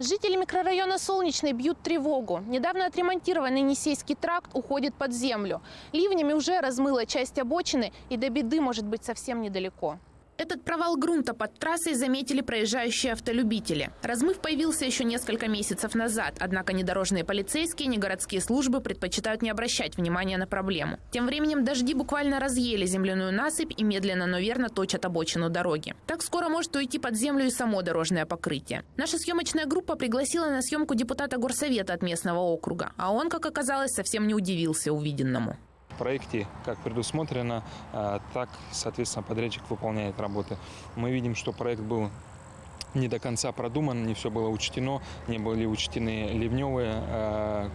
Жители микрорайона Солнечный бьют тревогу. Недавно отремонтированный Енисейский тракт уходит под землю. Ливнями уже размыло часть обочины, и до беды может быть совсем недалеко. Этот провал грунта под трассой заметили проезжающие автолюбители. Размыв появился еще несколько месяцев назад, однако ни дорожные полицейские, ни городские службы предпочитают не обращать внимания на проблему. Тем временем дожди буквально разъели земляную насыпь и медленно, но верно точат обочину дороги. Так скоро может уйти под землю и само дорожное покрытие. Наша съемочная группа пригласила на съемку депутата горсовета от местного округа, а он, как оказалось, совсем не удивился увиденному проекте, как предусмотрено, а, так, соответственно, подрядчик выполняет работы. Мы видим, что проект был не до конца продуман, не все было учтено, не были учтены ливневые э,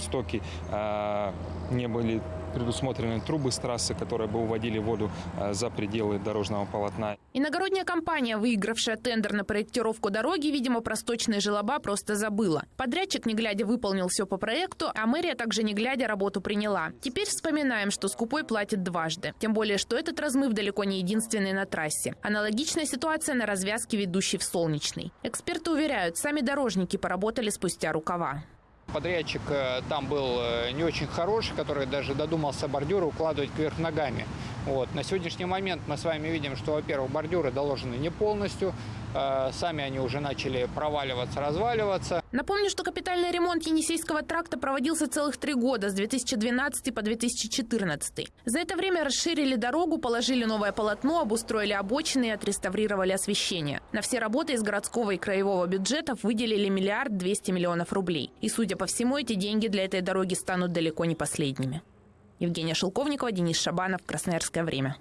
стоки, э, не были предусмотрены трубы с трассы, которые бы уводили воду э, за пределы дорожного полотна. Иногородняя компания, выигравшая тендер на проектировку дороги, видимо, про сточные желоба просто забыла. Подрядчик, не глядя, выполнил все по проекту, а мэрия также не глядя работу приняла. Теперь вспоминаем, что скупой платит дважды. Тем более, что этот размыв далеко не единственный на трассе. Аналогичная ситуация на развязке, ведущей в Солнечный. Эксперты уверяют, сами дорожники поработали спустя рукава. Подрядчик э, там был э, не очень хороший, который даже додумался бордюры укладывать кверх ногами. Вот. На сегодняшний момент мы с вами видим, что, во-первых, бордюры доложены не полностью, э, сами они уже начали проваливаться, разваливаться. Напомню, что капитальный ремонт Енисейского тракта проводился целых три года, с 2012 по 2014. За это время расширили дорогу, положили новое полотно, обустроили обочины и отреставрировали освещение. На все работы из городского и краевого бюджетов выделили миллиард двести миллионов рублей. И, судя по всему, эти деньги для этой дороги станут далеко не последними. Евгения Шелковникова, Денис Шабанов, Красноярское время.